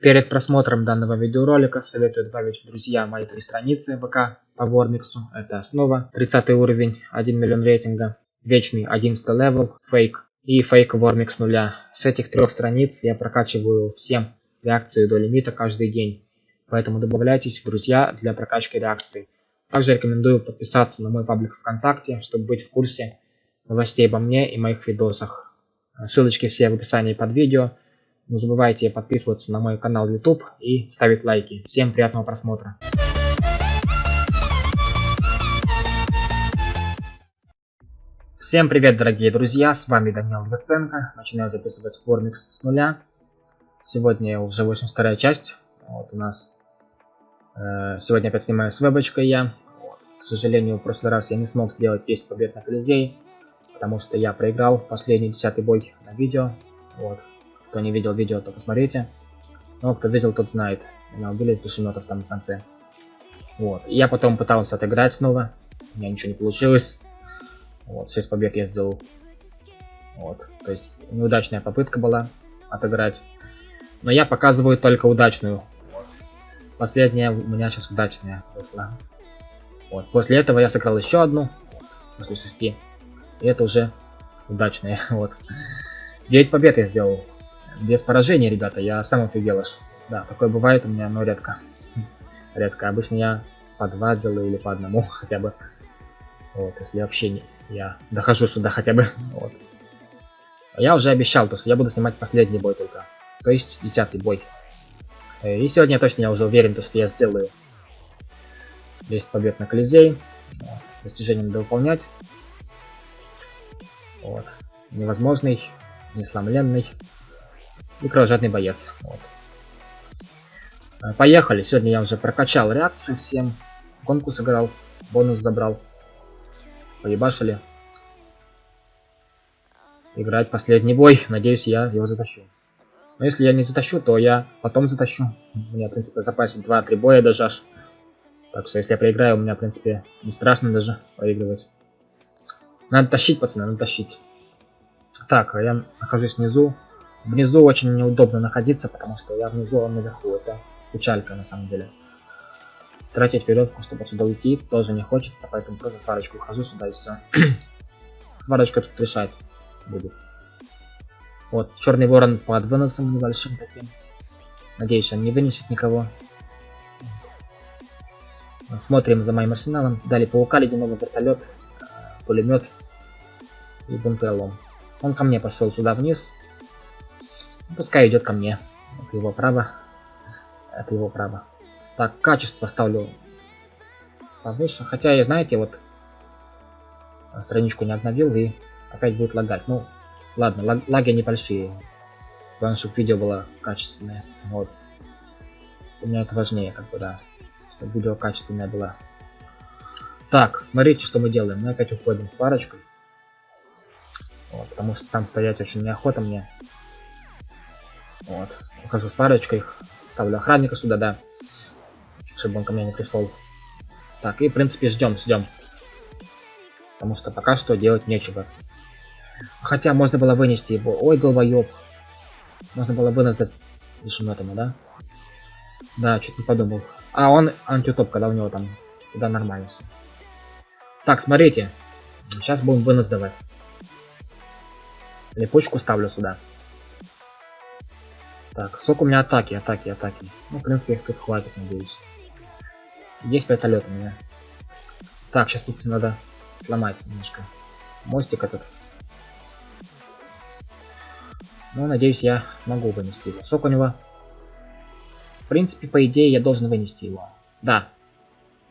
Перед просмотром данного видеоролика советую добавить в друзья мои три страницы ВК по Вормиксу. Это основа, 30 уровень, 1 миллион рейтинга, вечный 11 level, фейк и фейк Вормикс нуля. С этих трех страниц я прокачиваю всем реакции до лимита каждый день. Поэтому добавляйтесь в друзья для прокачки реакции. Также рекомендую подписаться на мой паблик ВКонтакте, чтобы быть в курсе новостей обо мне и моих видосах. Ссылочки все в описании под видео. Не забывайте подписываться на мой канал YouTube и ставить лайки. Всем приятного просмотра. Всем привет, дорогие друзья, с вами Данил Луценко. Начинаю записывать Formix с нуля. Сегодня уже 82 часть. Вот у нас э, сегодня опять снимаю с вебочкой я. К сожалению, в прошлый раз я не смог сделать 10 побед на Колизей, потому что я проиграл последний десятый бой на видео. Вот, кто не видел видео, то посмотрите. Но кто видел, тот знает. Меня убили из душеметов там в конце. Вот. И я потом пытался отыграть снова. У меня ничего не получилось. Вот, 6 побед я сделал. Вот. То есть неудачная попытка была отыграть. Но я показываю только удачную. Последняя у меня сейчас удачная вышла. Вот. После этого я сыграл еще одну. После шести. И это уже удачная. Вот. 9 побед я сделал без поражения, ребята, я сам офигел аж. Да, такое бывает у меня, но редко. Редко. Обычно я по два делаю или по одному хотя бы. Вот, если вообще не, я дохожу сюда хотя бы. Вот. Я уже обещал, то что я буду снимать последний бой только. То есть десятый бой. Э, и сегодня точно я уже уверен, то, что я сделаю 10 побед на Колизей. Достижение надо выполнять. Вот. Невозможный, несломленный и кровожадный боец. Вот. Э, поехали. Сегодня я уже прокачал реакцию всем. Гонку сыграл. Бонус забрал. Поебашили. Играть последний бой. Надеюсь, я его затащу. Но если я не затащу, то я потом затащу. У меня, в принципе, в запасе 2-3 боя даже аж. Так что, если я проиграю, у меня, в принципе, не страшно даже проигрывать. Надо тащить, пацаны, надо тащить. Так, я нахожусь внизу. Внизу очень неудобно находиться, потому что я внизу, а наверху. Это печалька на самом деле. Тратить веревку, чтобы отсюда уйти, тоже не хочется, поэтому просто сварочку ухожу сюда и все. Сварочка тут решать будет. Вот, черный ворон под выносом небольшим таким. Надеюсь, он не вынесет никого. Смотрим за моим арсеналом. Дали паука, ледяного вертолет, э, пулемет и бункерлом. Он ко мне пошел сюда вниз. Пускай идет ко мне. Это его право. Это его право. Так, качество ставлю повыше. Хотя, я, знаете, вот страничку не обновил и опять будет лагать. Ну, ладно, лаг, лаги небольшие. Главное, чтобы видео было качественное. Вот. У меня это важнее, как бы, да. Чтобы видео качественное было. Так, смотрите, что мы делаем. Мы опять уходим с сварочкой. Вот, потому что там стоять очень неохота мне. Вот. Ухожу с парочкой. Ставлю охранника сюда, да. Чтобы он ко мне не пришел. Так, и в принципе ждем, ждем. Потому что пока что делать нечего. Хотя можно было вынести его. Ой, долбоёб. Можно было выносить душеметами, да? Да, чуть не подумал. А он антиутоп, когда у него там. Туда нормально. Так, смотрите. Сейчас будем вынос давать. Липучку ставлю сюда. Так, сколько у меня атаки, атаки, атаки. Ну, в принципе, их тут хватит, надеюсь. Есть вертолет у меня. Так, сейчас тут надо сломать немножко. Мостик этот. Ну, надеюсь, я могу вынести его. Сколько у него? В принципе, по идее, я должен вынести его. Да.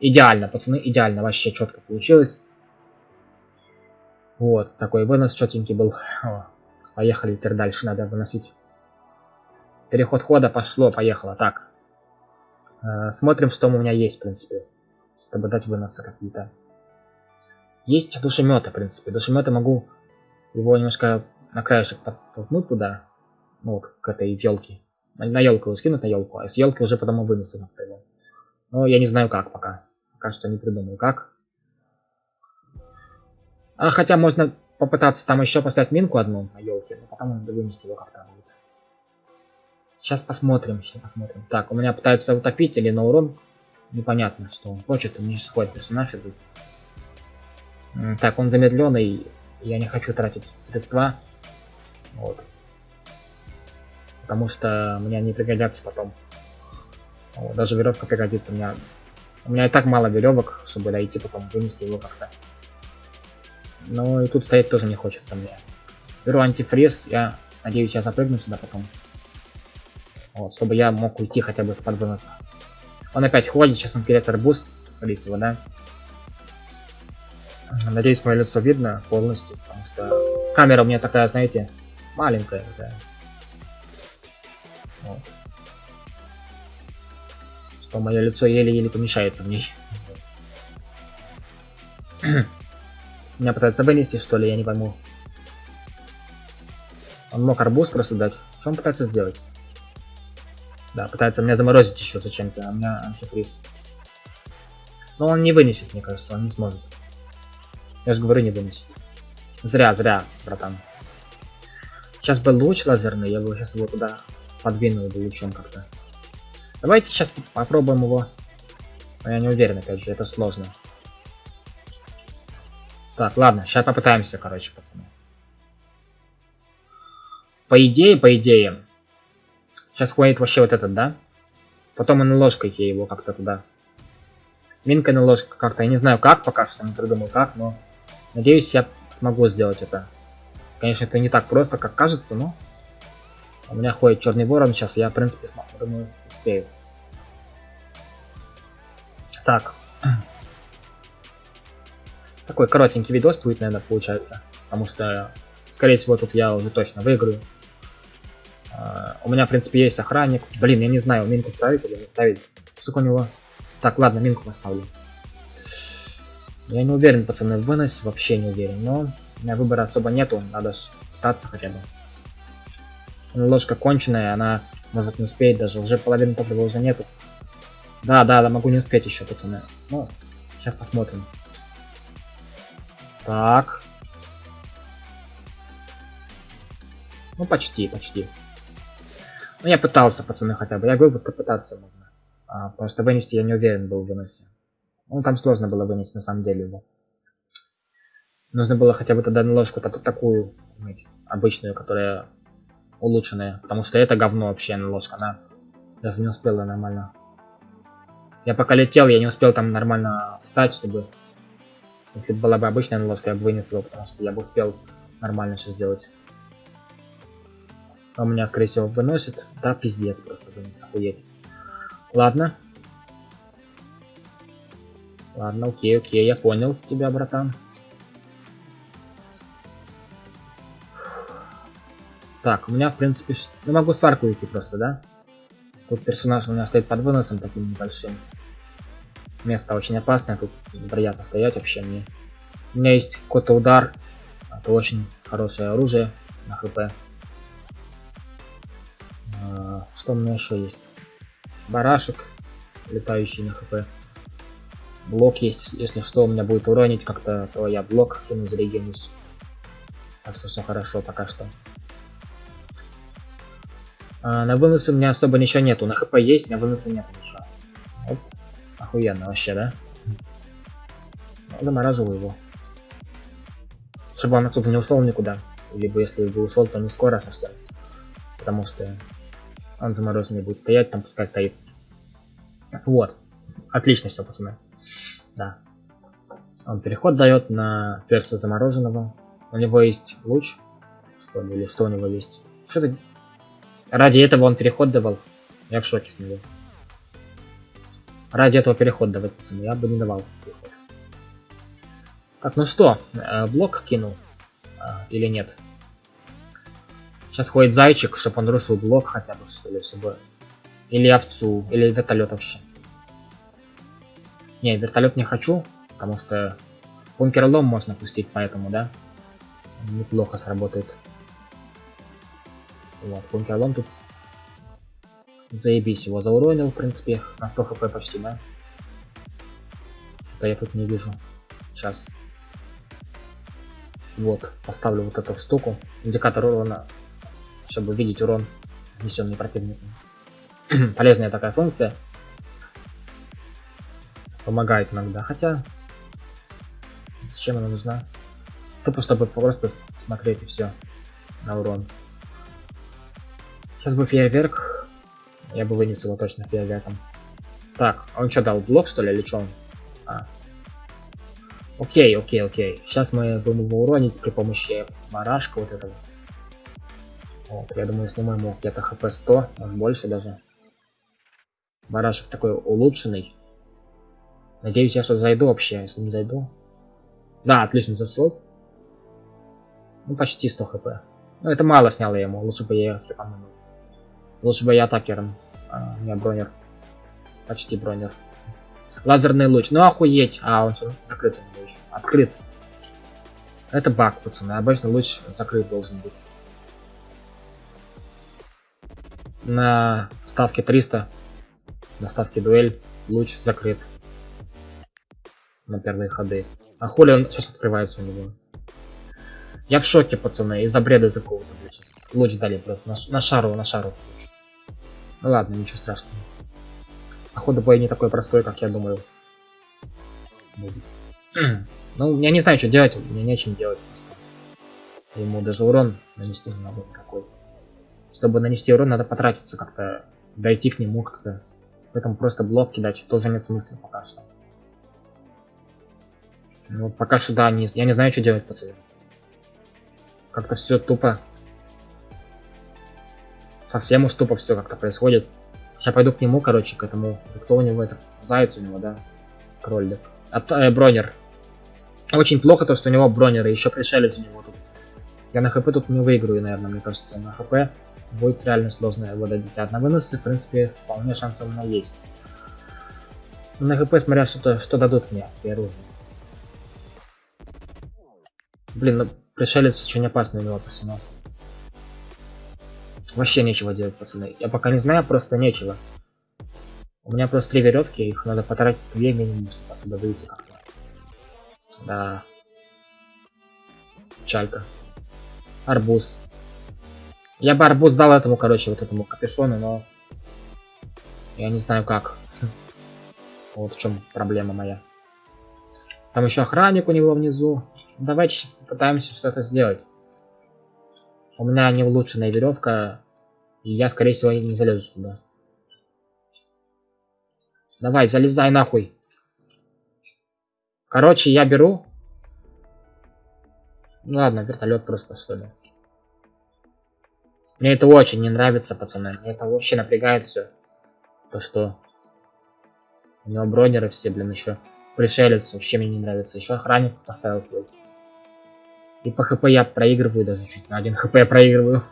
Идеально, пацаны, идеально. Вообще четко получилось. Вот, такой вынос четенький был. О, поехали теперь дальше, надо выносить. Переход хода пошло, поехало. Так. Э, смотрим, что у меня есть, в принципе. Чтобы дать выносы какие-то. Есть душеметы, в принципе. Душеметы могу его немножко на краешек подтолкнуть туда. Ну, к этой елке. На, на елку его скинуть на елку, а с елки уже потом вынесу на. Но я не знаю как пока. Пока что не придумал как. А хотя можно попытаться там еще поставить минку одну на елке, но потом вынести его как-то. Сейчас посмотрим, сейчас посмотрим. Так, у меня пытаются утопить или на урон. Непонятно, что он хочет. У меня сейчас ходит персонаж идут. Так, он замедленный. Я не хочу тратить средства. Вот. Потому что мне они пригодятся потом. Вот, даже веревка пригодится. У меня, у меня и так мало веревок, чтобы дойти потом вынести его как-то. Ну и тут стоять тоже не хочется мне. Беру антифриз. Я надеюсь, я запрыгну сюда потом. Вот, чтобы я мог уйти хотя бы с под выноса. Он опять ходит, сейчас он теряет арбуз, скорее всего, да? Надеюсь, мое лицо видно полностью, потому что камера у меня такая, знаете, маленькая такая. Вот. Что мое лицо еле-еле помещается в ней. Меня пытаются вынести, что ли, я не пойму. Он мог арбуз просто дать. Что он пытается сделать? Да, пытается меня заморозить еще зачем-то, а у меня антифриз. Но он не вынесет, мне кажется, он не сможет. Я же говорю, не вынесет. Зря, зря, братан. Сейчас был луч лазерный, я бы сейчас его туда подвинул бы лучом как-то. Давайте сейчас попробуем его. Но я не уверен, опять же, это сложно. Так, ладно, сейчас попытаемся, короче, пацаны. По идее, по идее, Сейчас хватит вообще вот этот, да? Потом на ложкой я его как-то туда. Минка на ложка как-то. Я не знаю как пока что, не придумал как, но надеюсь я смогу сделать это. Конечно, это не так просто, как кажется, но у меня ходит черный ворон сейчас, я в принципе думаю успею. Так. Такой коротенький видос будет, наверное, получается. Потому что, скорее всего, тут я уже точно выиграю. А, у меня, в принципе, есть охранник. Блин, я не знаю, минку ставить или не ставить. Сколько у него? Так, ладно, минку поставлю. Я не уверен, пацаны, вынос вообще не уверен, но у меня выбора особо нету, надо пытаться хотя бы. Ложка конченая, она может не успеть даже, уже половины топлива уже нету. Да, да, да, могу не успеть еще, пацаны. Ну, сейчас посмотрим. Так. Ну, почти, почти. Ну, я пытался, пацаны, хотя бы. Я говорю, попытаться можно. А, просто вынести я не уверен был в выносе. Ну, там сложно было вынести, на самом деле, его. Нужно было хотя бы тогда ложку так, такую, обычную, которая улучшенная. Потому что это говно вообще, ложка, она даже не успела нормально. Я пока летел, я не успел там нормально встать, чтобы... Если бы была бы обычная ложка, я бы вынес его, потому что я бы успел нормально все сделать. А меня, скорее всего, выносит. Да, пиздец, просто вынес, охуеть. Ладно. Ладно, окей, окей, я понял тебя, братан. Так, у меня, в принципе, ш... ну могу с арку идти просто, да? Тут персонаж у меня стоит под выносом таким небольшим. Место очень опасное, тут неприятно стоять вообще мне. У меня есть какой-то удар. Это очень хорошее оружие на хп. Что у меня еще есть? Барашек, летающий на хп. Блок есть, если что, у меня будет уронить как-то, то я блок кину, зарегенусь. Так что все хорошо пока что. А, на выносы у меня особо ничего нету. На хп есть, на выносы нет ничего. Вот. Охуенно вообще, да? Ну, замораживаю его. Чтобы он отсюда не ушел никуда. Либо если бы ушел, то не скоро совсем. Потому что он замороженный будет стоять, там пускай стоит. Вот. Отлично все, пацаны. Да. Он переход дает на перса замороженного. У него есть луч. Что ли, или что у него есть? Что-то... Ради этого он переход давал. Я в шоке с него. Ради этого переход давать, пацаны. Я бы не давал переход. Так, ну что, э, блок кинул? А, или нет? Сейчас ходит зайчик, чтобы он рушил блок хотя бы, что ли, чтобы... Или овцу, или вертолет вообще. Не, вертолет не хочу, потому что бункер-лом можно пустить, поэтому, да? Неплохо сработает. Вот, бункер-лом тут Заебись, его зауронил, в принципе, на 100 хп почти, да? Что-то я тут не вижу. Сейчас. Вот, поставлю вот эту штуку. Индикатор урона чтобы видеть урон внесенный противником. Полезная такая функция. Помогает иногда, хотя... Зачем она нужна? Тупо, чтобы просто смотреть и все на урон. Сейчас бы фейерверк. Я бы вынес его точно фейерверком. Так, он что дал? Блок что ли или что он? А. Окей, окей, окей. Сейчас мы будем его уронить при помощи барашка вот этого. Вот, я думаю, сниму ему где-то хп 100, может больше даже. Барашек такой улучшенный. Надеюсь, я что зайду вообще, если не зайду. Да, отлично зашел. Ну, почти 100 хп. Ну, это мало снял я ему, лучше бы я сэкономил. Лучше бы я атакером, а не бронер. Почти бронер. Лазерный луч, ну охуеть. А, он что, закрыт луч. Открыт. Это баг, пацаны. Обычно луч закрыт должен быть. На ставке 300, на ставке дуэль, луч закрыт. На первые ходы. А хули он сейчас открывается у него? Я в шоке, пацаны, из-за бреда такого-то, блядь, Луч дали просто, на, на шару, на шару. Ну ладно, ничего страшного. Походу бой не такой простой, как я думаю. Будет. ну, я не знаю, что делать, мне нечем делать. Ему даже урон нанести не надо никакой. Чтобы нанести урон, надо потратиться как-то, дойти к нему как-то. Поэтому просто блок кидать тоже нет смысла пока что. Ну, пока что, да, не, я не знаю, что делать, пацаны. Как-то все тупо. Совсем уж тупо все как-то происходит. Сейчас пойду к нему, короче, к этому. Кто у него это? Заяц у него, да? Кролик. От, э, бронер. Очень плохо то, что у него бронер, и еще пришелец у него. Я на хп тут не выиграю, наверное, мне кажется. На хп будет реально сложно его добить. А на выносы, в принципе, вполне шансы у меня есть. На хп, смотря что, что дадут мне, и оружие. Блин, ну Пришелец очень опасный у него персонаж. Вообще нечего делать, пацаны. Я пока не знаю, просто нечего. У меня просто три веревки, их надо потратить две минимум, чтобы отсюда выйти. Да. Чалька. Арбуз. Я бы арбуз дал этому, короче, вот этому капюшону, но... Я не знаю как. Вот в чем проблема моя. Там еще охранник у него внизу. Давайте сейчас попытаемся что-то сделать. У меня не улучшенная веревка, и я, скорее всего, не залезу сюда. Давай, залезай нахуй. Короче, я беру. Ну ладно, вертолет просто что ли. Мне это очень не нравится, пацаны. Мне это вообще напрягает все. То что у него бронеры все, блин, еще пришелец вообще мне не нравится. Еще охранник поставил свой. И по хп я проигрываю даже чуть на один хп я проигрываю.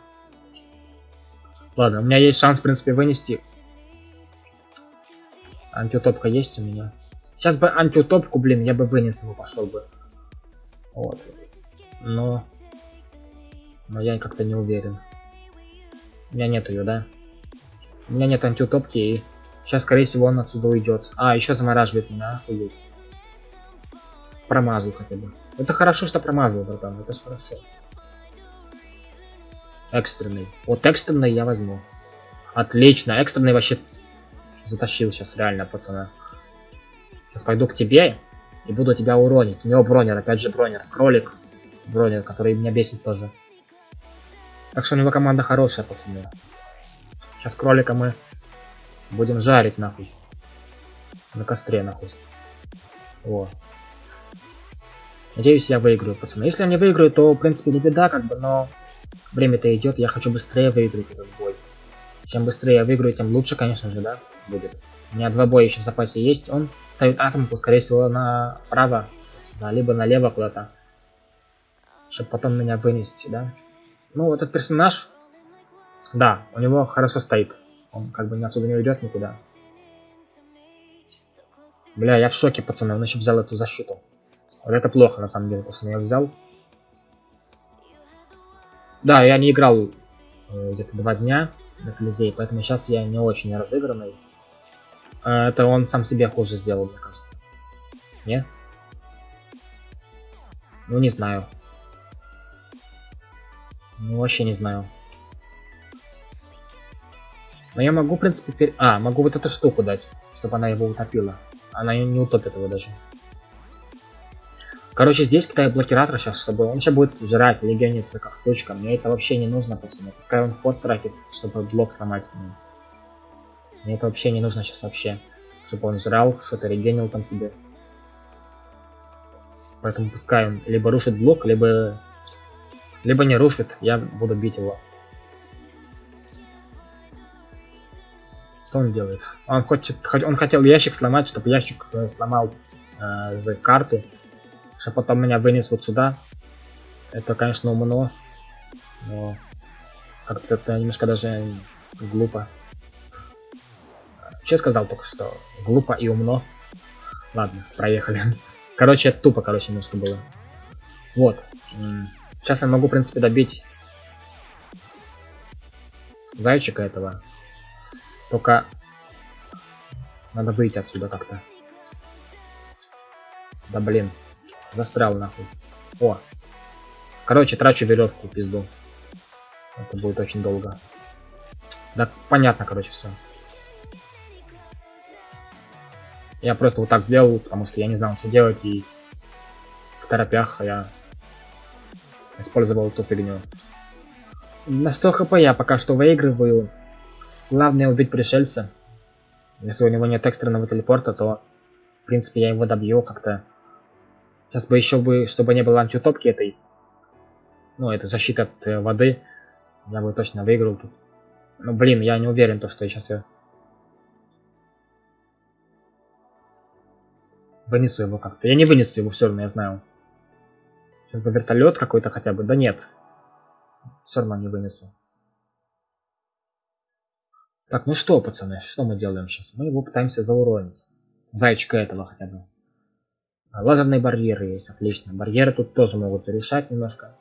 Ладно, у меня есть шанс, в принципе, вынести. Антиутопка есть у меня. Сейчас бы антиутопку, блин, я бы вынес его, пошел бы. Вот. Но... Но я как-то не уверен. У меня нет ее, да? У меня нет антиутопки, и сейчас, скорее всего, он отсюда уйдет. А, еще замораживает меня, охуеть. Промазал хотя бы. Это хорошо, что промазал, братан. Это хорошо. Экстренный. Вот экстренный я возьму. Отлично. Экстренный вообще затащил сейчас, реально, пацана. Сейчас пойду к тебе и буду тебя уронить. У него бронер, опять же бронер. Кролик. Бронер, который меня бесит тоже. Так что у него команда хорошая, пацаны. Сейчас кролика мы будем жарить, нахуй. На костре, нахуй. О. Надеюсь, я выиграю, пацаны. Если я не выиграю, то, в принципе, не беда, как бы, но время-то идет, я хочу быстрее выиграть этот бой. Чем быстрее я выиграю, тем лучше, конечно же, да, будет. У меня два боя еще в запасе есть. Он ставит атомку, скорее всего, направо, да, либо налево куда-то. Чтобы потом меня вынести, да. Ну, этот персонаж, да, у него хорошо стоит. Он как бы отсюда не уйдет никуда. Бля, я в шоке, пацаны, он еще взял эту защиту. Вот это плохо, на самом деле, потому что я взял. Да, я не играл э, где-то два дня на Колизее, поэтому сейчас я не очень разыгранный. Э, это он сам себе хуже сделал, мне кажется. Не? Ну, не знаю. Ну, вообще не знаю. Но я могу, в принципе, пер... А, могу вот эту штуку дать, чтобы она его утопила. Она не утопит его даже. Короче, здесь кидаю блокиратор сейчас, чтобы он сейчас будет жрать легиониться как сучка. Мне это вообще не нужно, пацаны. Пускай он ход тратит, чтобы блок сломать. Мне это вообще не нужно сейчас вообще. Чтобы он жрал, что-то регенил там себе. Поэтому пускай он либо рушит блок, либо... Либо не рушит, я буду бить его. Что он делает? Он хочет, он хотел ящик сломать, чтобы ящик э, сломал э, карту что потом меня вынес вот сюда. Это, конечно, умно. Но как-то это немножко даже глупо. Че сказал только что? Глупо и умно. Ладно, проехали. Короче, тупо, короче, немножко было. Вот. Сейчас я могу, в принципе, добить зайчика этого. Только надо выйти отсюда как-то. Да блин. Застрял нахуй. О. Короче, трачу веревку, пизду. Это будет очень долго. Да, понятно, короче, все. Я просто вот так сделал, потому что я не знал, что делать, и в торопях я использовал эту фигню. На 100 хп я пока что выигрываю. Главное убить пришельца. Если у него нет экстренного телепорта, то, в принципе, я его добью как-то. Сейчас бы еще бы, чтобы не было антиутопки этой. Ну, это защита от э, воды. Я бы точно выиграл тут. Ну, блин, я не уверен, то, что я сейчас я... Вынесу его как-то. Я не вынесу его все равно, я знаю. Сейчас бы вертолет какой-то хотя бы. Да нет. Все равно не вынесу. Так, ну что, пацаны, что мы делаем сейчас? Мы его пытаемся зауронить. Зайчика этого хотя бы. А, лазерные барьеры есть, отлично. Барьеры тут тоже могут зарешать немножко.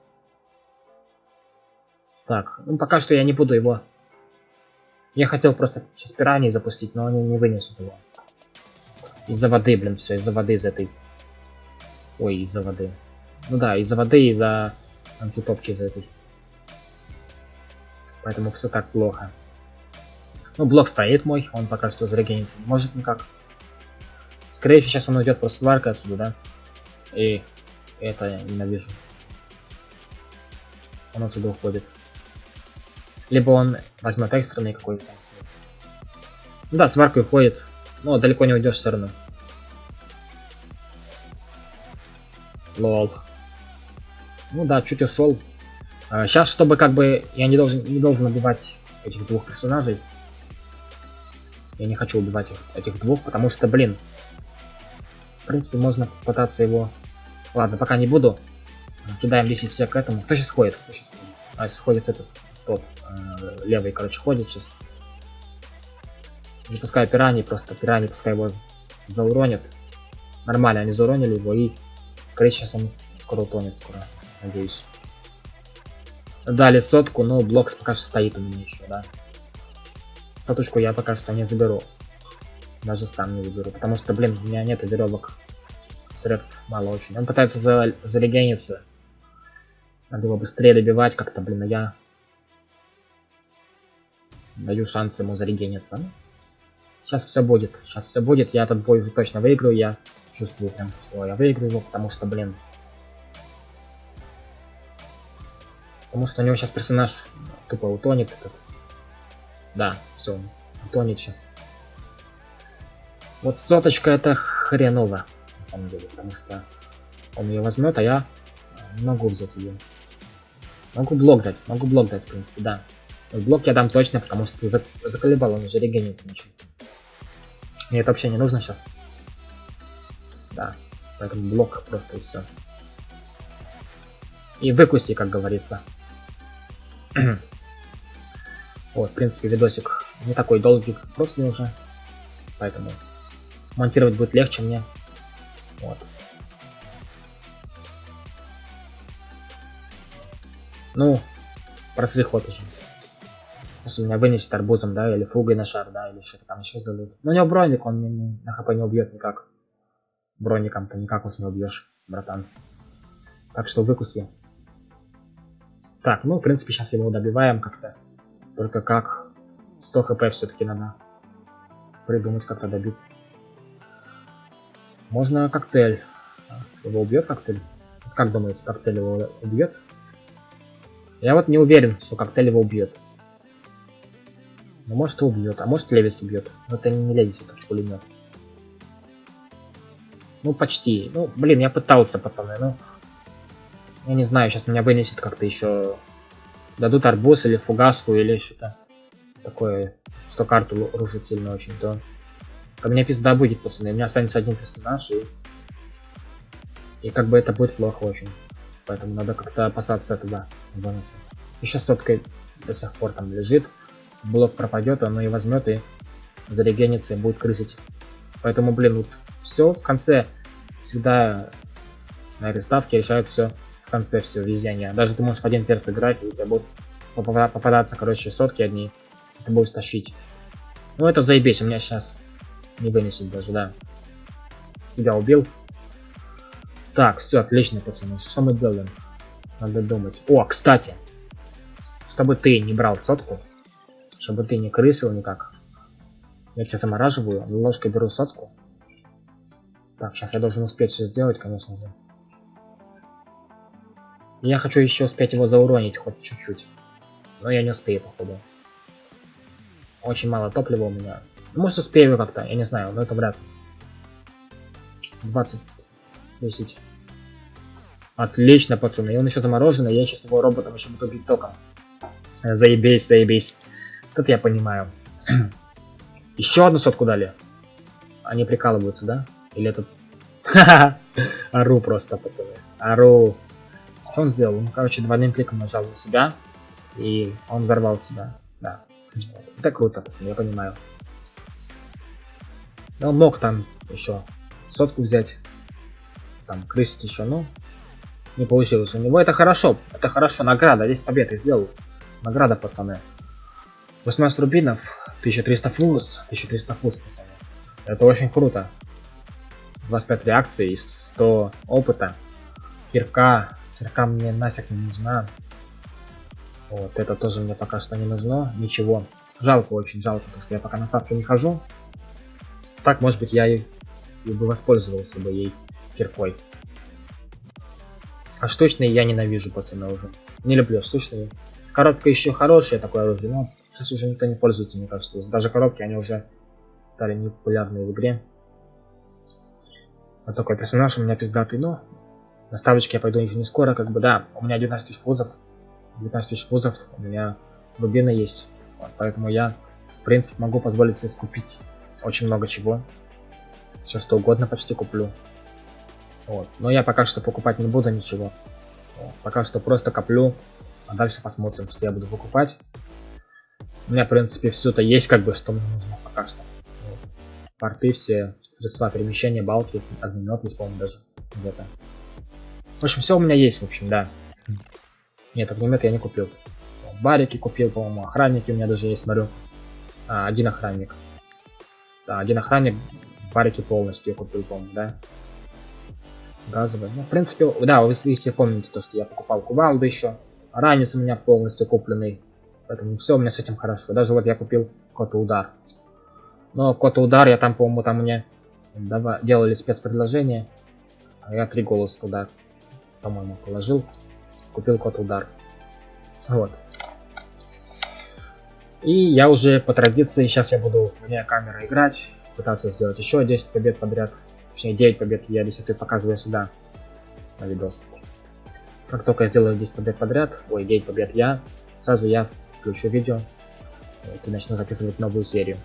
Так, ну пока что я не буду его... Я хотел просто сейчас пираньи запустить, но они не вынесут его. Из-за воды, блин, все, из-за воды, из этой... Ой, из-за воды. Ну да, из-за воды, из-за антитопки из этой. Поэтому все так плохо. Ну, блок стоит мой, он пока что зарегенится. Может никак. Скорее всего, сейчас он уйдет просто сварка отсюда, да? И это ненавижу. Он отсюда уходит. Либо он возьмет экстренный какой-то Ну да, сварка уходит. Но далеко не уйдешь все равно. Лол. Ну да, чуть ушел. А, сейчас, чтобы как бы я не должен не должен убивать этих двух персонажей. Я не хочу убивать их, этих двух, потому что, блин, в принципе, можно попытаться его... Ладно, пока не буду. Кидаем лишний все к этому. Кто сейчас ходит? Кто сейчас? А, сейчас ходит этот, тот, э, левый, короче, ходит сейчас. Не пускай пирани, просто пирани, пускай его зауронят. Нормально, они зауронили его, и, скорее, сейчас он скоро утонет, скоро, надеюсь. Дали сотку, но блок пока что стоит у меня еще, да. Соточку я пока что не заберу. Даже сам не выберу. Потому что, блин, у меня нет веревок. Средств мало очень. Он пытается за зарегениться. Надо его быстрее добивать как-то, блин, а я даю шанс ему зарегениться. Сейчас все будет. Сейчас все будет. Я этот бой уже точно выиграю. Я чувствую прям, что я выиграю его, потому что, блин. Потому что у него сейчас персонаж тупо утонет. Да, все. Утонет сейчас. Вот соточка это хреново, на самом деле, потому что он ее возьмет, а я могу взять ее. Могу блок дать, могу блок дать, в принципе, да. Но блок я дам точно, потому что ты заколебал, он уже регенится начал. Мне это вообще не нужно сейчас. Да, поэтому блок просто и все. И выкуси, как говорится. Вот, в принципе, видосик не такой долгий, как прошлый уже. Поэтому монтировать будет легче мне. Вот. Ну, просли ход уже. Если меня вынесет арбузом, да, или фугой на шар, да, или что-то там еще сделают. Но у него броник, он не, на хп не убьет никак. Броником-то никак уж не убьешь, братан. Так что выкуси. Так, ну, в принципе, сейчас его добиваем как-то. Только как... 100 хп все-таки надо придумать, как-то добить. Можно коктейль. Его убьет коктейль? Как думаете, коктейль его убьет? Я вот не уверен, что коктейль его убьет. Ну, может убьет, а может Левис убьет. Но это не Левис, это пулемет. Ну, почти. Ну, блин, я пытался, пацаны, ну... Я не знаю, сейчас меня вынесет как-то еще... Дадут арбуз или фугаску, или что-то такое, что карту рушит сильно очень, то... Ко мне пизда будет, пацаны. У меня останется один персонаж, и... И как бы это будет плохо очень. Поэтому надо как-то опасаться этого бонуса. Еще сотка до сих пор там лежит. Блок пропадет, он и возьмет и зарегенится и будет крысить. Поэтому, блин, вот все в конце всегда на реставке решает все в конце все везение. Даже ты можешь один перс играть, и у тебя будут попадаться, короче, сотки одни. Ты будешь тащить. Ну это заебись, у меня сейчас не вынесет даже, да. Себя убил. Так, все, отлично, пацаны. Что мы делаем? Надо думать. О, кстати. Чтобы ты не брал сотку. Чтобы ты не крысил никак. Я тебя замораживаю, ложкой беру сотку. Так, сейчас я должен успеть все сделать, конечно же. Я хочу еще успеть его зауронить, хоть чуть-чуть. Но я не успею, походу. Очень мало топлива у меня. Может успею как-то, я не знаю, но это вряд ли. 20 10. Отлично, пацаны. И он еще замороженный, я сейчас его роботом еще буду бить током. Заебись, заебись. Тут я понимаю. еще одну сотку дали. Они прикалываются, да? Или этот... Ару просто, пацаны. Ару. Что он сделал? Он, короче, двойным кликом нажал на себя. И он взорвал себя. Да. Это круто, я понимаю. Он мог там еще сотку взять там крысить еще, ну, не получилось у него. Это хорошо, это хорошо, награда, здесь победа сделал. Награда, пацаны. 18 рубинов, 1300 фуз, 1300 фуз, пацаны. Это очень круто. 25 реакций, 100 опыта. Кирка, кирка мне нафиг не нужна. Вот, это тоже мне пока что не нужно, ничего. Жалко, очень жалко, потому что я пока на ставке не хожу. Так, может быть, я и, и бы воспользовался бы ей киркой. А штучные я ненавижу, пацаны, уже. Не люблю штучные. Коробка еще хорошая, такое оружие, но сейчас уже никто не пользуется, мне кажется. Даже коробки, они уже стали непопулярны в игре. Вот такой персонаж у меня пиздатый, но на ставочке я пойду еще не скоро, как бы, да. У меня 19 тысяч фузов. 19 тысяч фузов, у меня рубины есть. Вот, поэтому я, в принципе, могу позволить себе скупить очень много чего. Все что угодно почти куплю. Вот. Но я пока что покупать не буду ничего. Вот. Пока что просто коплю. А дальше посмотрим, что я буду покупать. У меня, в принципе, все это есть, как бы, что мне нужно пока что. Вот. Порты все, средства перемещения, балки, огнемет есть, по-моему, даже где-то. В общем, все у меня есть, в общем, да. Нет, огнемет я не купил. Барики купил, по-моему, охранники у меня даже есть, смотрю. А, один охранник. Да, один охранник, барики полностью я купил, по-моему, да. Газовый. Ну, в принципе, да, вы, все помните то, что я покупал кувалду еще. Ранец у меня полностью купленный. Поэтому все у меня с этим хорошо. Даже вот я купил кота удар. Но кота удар я там, по-моему, там мне давай, делали спецпредложение. А я три голоса туда, по-моему, положил. Купил кот удар. Вот. И я уже по традиции, сейчас я буду вне камеры играть. Пытаться сделать еще 10 побед подряд. Точнее 9 побед я 10 показываю сюда на видос. Как только я сделаю 10 побед подряд, ой, 9 побед я, сразу я включу видео и начну записывать новую серию.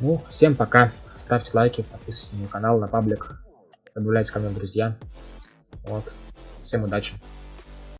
Ну, всем пока. Ставьте лайки, подписывайтесь на канал, на паблик. Добавляйтесь ко мне в друзья. Вот. Всем удачи.